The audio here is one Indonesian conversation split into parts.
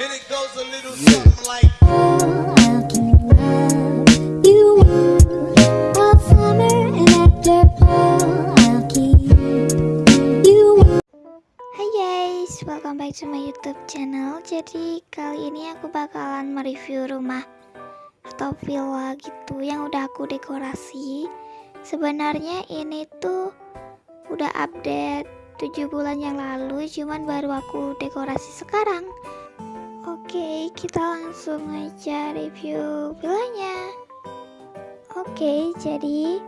And it goes a little something like I'll keep love you warm all summer and after fall I'll keep you warm. Hai guys, welcome back to my YouTube channel. Jadi kali ini aku bakalan mereview rumah atau villa gitu yang udah aku dekorasi. Sebenarnya ini tuh udah update 7 bulan yang lalu, cuman baru aku dekorasi sekarang. Oke, kita langsung aja review villanya. Oke, jadi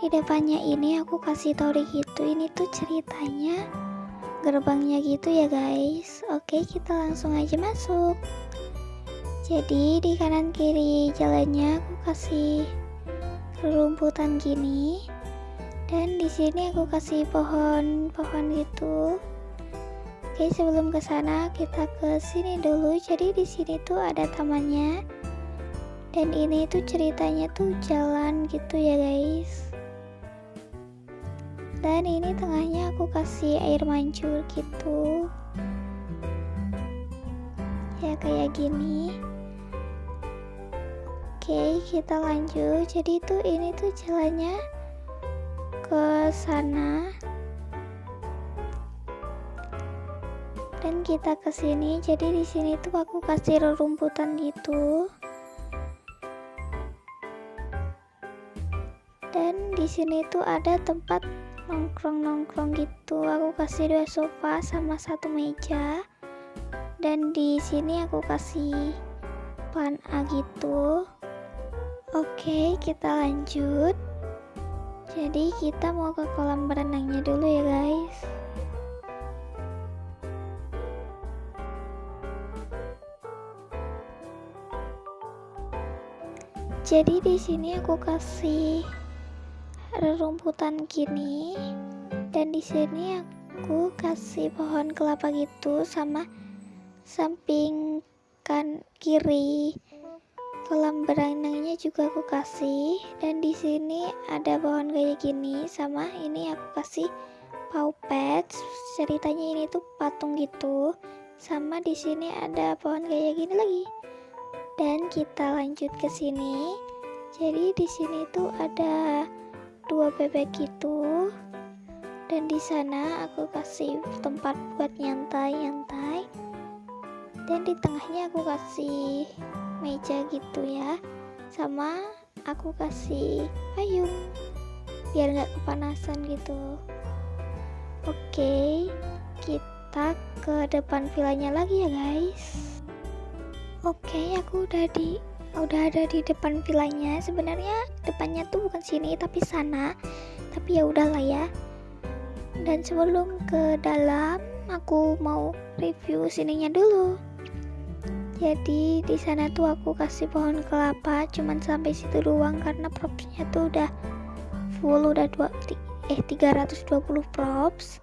di depannya ini aku kasih tau gitu, ini tuh ceritanya gerbangnya gitu ya guys. Oke kita langsung aja masuk. Jadi di kanan kiri jalannya aku kasih rumputan gini. Dan di sini aku kasih pohon-pohon gitu oke sebelum ke sana kita ke sini dulu. Jadi di sini tuh ada tamannya. Dan ini tuh ceritanya tuh jalan gitu ya guys. Dan ini tengahnya aku kasih air mancur gitu. Ya kayak gini. Oke kita lanjut. Jadi tuh ini tuh jalannya ke sana dan kita ke sini jadi di sini tuh aku kasih rerumputan gitu. Dan di sini tuh ada tempat nongkrong-nongkrong gitu. Aku kasih dua sofa sama satu meja. Dan di sini aku kasih pan A gitu. Oke kita lanjut. Jadi kita mau ke kolam berenangnya dulu ya guys jadi di sini aku kasih rerumputan gini dan di sini aku kasih pohon kelapa gitu sama samping kan kiri. Kolam berenangnya juga aku kasih dan di sini ada pohon kayak gini sama ini aku kasih paupet ceritanya ini tuh patung gitu sama di sini ada pohon kayak gini lagi dan kita lanjut ke sini. Jadi di sini tuh ada dua bebek gitu dan di sana aku kasih tempat buat nyantai-nyantai. Dan di tengahnya aku kasih meja gitu ya. Sama aku kasih payung biar nggak kepanasan gitu. Oke kita ke depan villanya lagi ya guys oke aku udah di udah ada di depan villanya. Sebenarnya depannya tuh bukan sini tapi sana. Tapi ya udahlah ya. Dan sebelum ke dalam aku mau review sininya dulu. Jadi di sana tuh aku kasih pohon kelapa cuman sampai situ doang karena propsnya tuh udah full udah dua eh 320 props.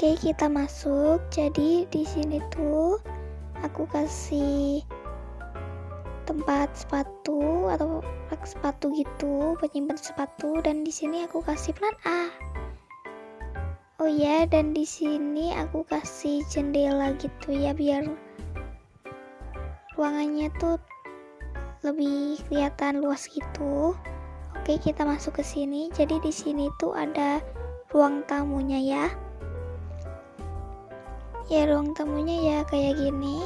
Oke kita masuk. Jadi di sini tuh aku kasih tempat sepatu atau rak sepatu gitu penyimpan sepatu dan di sini aku kasih plan A. Oh ya dan di sini aku kasih jendela gitu ya biar ruangannya tuh lebih kelihatan luas gitu. Oke kita masuk ke sini. Jadi di sini tuh ada ruang tamunya ya ya ruang tamunya ya kayak gini.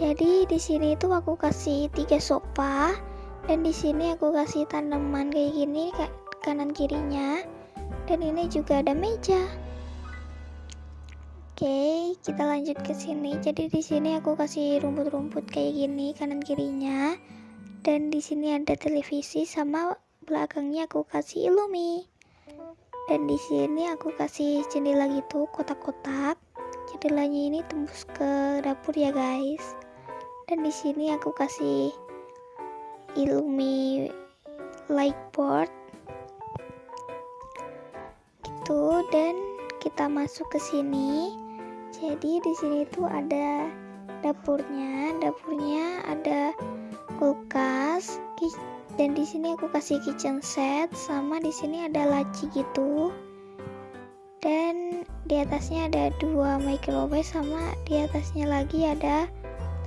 Jadi di sini tuh aku kasih tiga sofa dan di sini aku kasih tanaman kayak gini kanan kirinya. Dan ini juga ada meja. Oke kita lanjut ke sini. Jadi di sini aku kasih rumput-rumput kayak gini kanan kirinya. Dan di sini ada televisi sama belakangnya aku kasih ilumi dan di sini aku kasih jendela gitu kotak-kotak jendelanya ini tembus ke dapur ya guys. Dan di sini aku kasih ilumi light board. Gitu dan kita masuk ke sini. Jadi di sini tuh ada dapurnya. Dapurnya ada kulkas. Dan di sini aku kasih kitchen set. Sama di sini ada laci gitu. Dan di atasnya ada dua microwave sama di atasnya lagi ada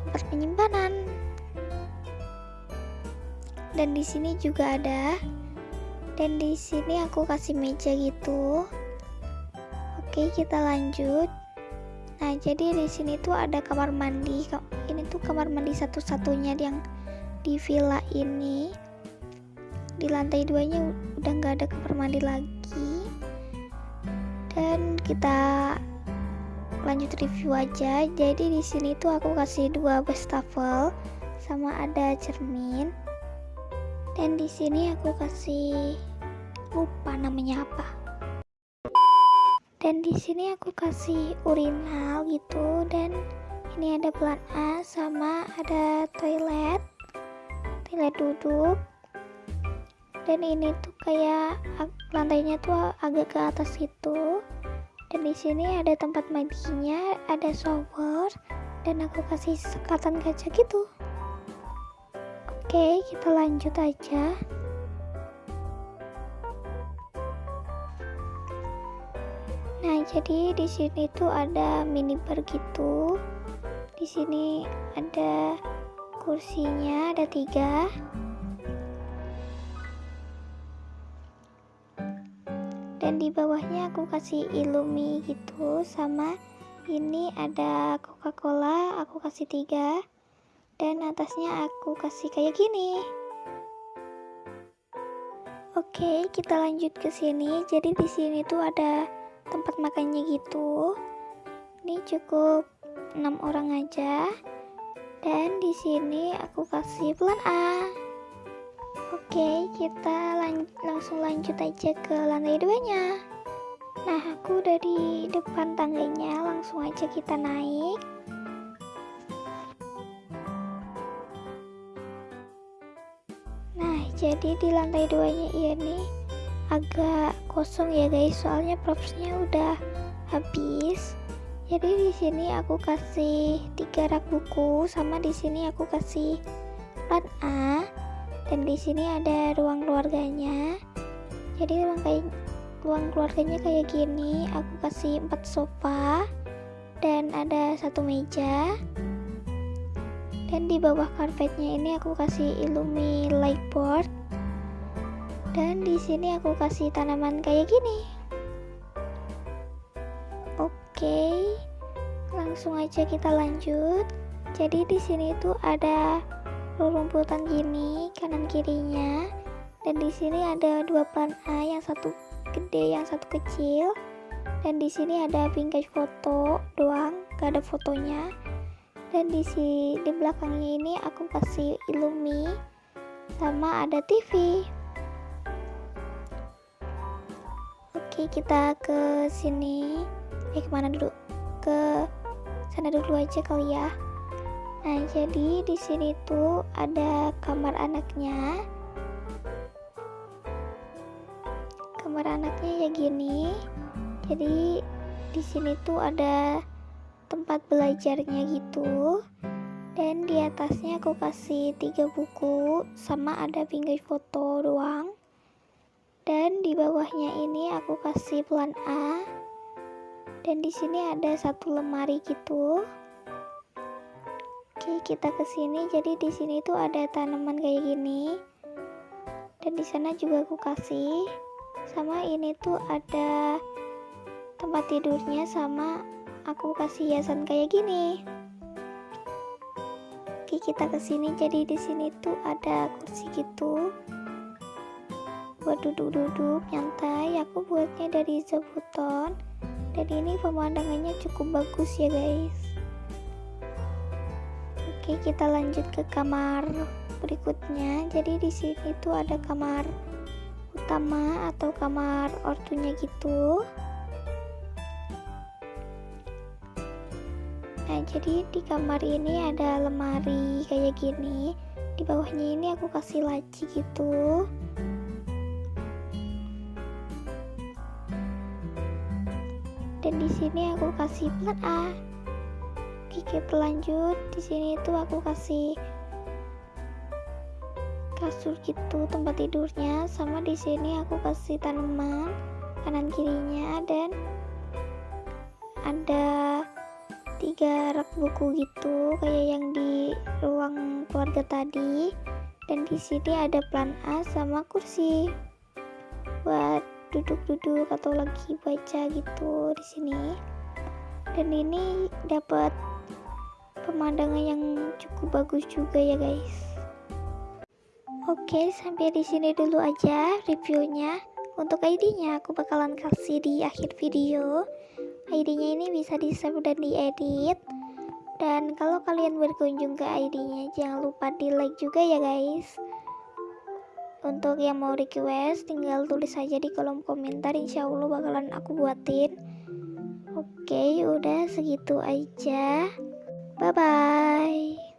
tempat penyimpanan. Dan di sini juga ada. Dan di sini aku kasih meja gitu. Oke kita lanjut. Nah jadi di sini tuh ada kamar mandi. Ini tuh kamar mandi satu-satunya yang di villa ini. Di lantai duanya udah nggak ada kamar mandi lagi kita lanjut review aja. Jadi di sini tuh aku kasih dua wastafel sama ada cermin. Dan di sini aku kasih lupa namanya apa. Dan di sini aku kasih urinal gitu. Dan ini ada pelan A sama ada toilet. Toilet duduk. Dan ini tuh kayak lantainya tuh agak ke atas itu dan di sini ada tempat mandinya ada shower dan aku kasih sekatan kaca gitu. Oke kita lanjut aja. Nah jadi di sini tuh ada minibar gitu. Di sini ada kursinya ada tiga bawahnya aku kasih ilumi gitu sama ini ada coca cola aku kasih tiga. Dan atasnya aku kasih kayak gini. Oke kita lanjut ke sini. Jadi di sini tuh ada tempat makannya gitu. Ini cukup enam orang aja. Dan di sini aku kasih pelan A Oke, kita lang langsung lanjut aja ke lantai duanya. Nah, aku udah di depan tangganya, langsung aja kita naik. Nah, jadi di lantai duanya ini agak kosong ya guys, soalnya propsnya udah habis. Jadi di sini aku kasih tiga rak buku, sama di sini aku kasih plan A dan di sini ada ruang keluarganya. Jadi ruang kayak ruang keluarganya kayak gini. Aku kasih empat sofa dan ada satu meja. Dan di bawah karpetnya ini aku kasih illumi light board dan di sini aku kasih tanaman kayak gini. Oke langsung aja kita lanjut. Jadi di sini tuh ada rumputan gini kanan kirinya. Dan di sini ada dua plan A yang satu gede yang satu kecil. Dan di sini ada bingkai foto doang gak ada fotonya. Dan di si di belakangnya ini aku kasih ilumi sama ada TV oke kita ke sini. Eh ke mana dulu? Ke sana dulu aja kali ya Nah, jadi di sini tuh ada kamar anaknya. Kamar anaknya ya gini. Jadi di sini tuh ada tempat belajarnya gitu. Dan di atasnya aku kasih tiga buku sama ada bingkai foto doang. Dan di bawahnya ini aku kasih pelan A. Dan di sini ada satu lemari gitu. Oke, kita ke sini. Jadi di sini tuh ada tanaman kayak gini. Dan di sana juga aku kasih. Sama ini tuh ada tempat tidurnya sama aku kasih hiasan kayak gini. Oke, kita ke sini. Jadi di sini tuh ada kursi gitu. Buat duduk-duduk nyantai. Aku buatnya dari zabuton. Dan ini pemandangannya cukup bagus ya, guys. Oke, kita lanjut ke kamar berikutnya. Jadi di sini tuh ada kamar utama atau kamar ortunya gitu. Nah, jadi di kamar ini ada lemari kayak gini. Di bawahnya ini aku kasih laci gitu. Dan di sini aku kasih plat A kita lanjut. Di sini tuh aku kasih kasur gitu tempat tidurnya. Sama di sini aku kasih tanaman kanan kirinya. Dan ada tiga rak buku gitu kayak yang di ruang keluarga tadi. Dan di sini ada plan A sama kursi buat duduk-duduk atau lagi baca gitu di sini. Dan ini dapat pemandangan yang cukup bagus juga ya guys. Oke sampai di sini dulu aja reviewnya. Untuk ID-nya aku bakalan kasih di akhir video. ID-nya ini bisa di save dan diedit. Dan kalau kalian berkunjung ke ID-nya jangan lupa di like juga ya guys. Untuk yang mau request tinggal tulis saja di kolom komentar. Insya Allah bakalan aku buatin. Oke udah segitu aja bye bye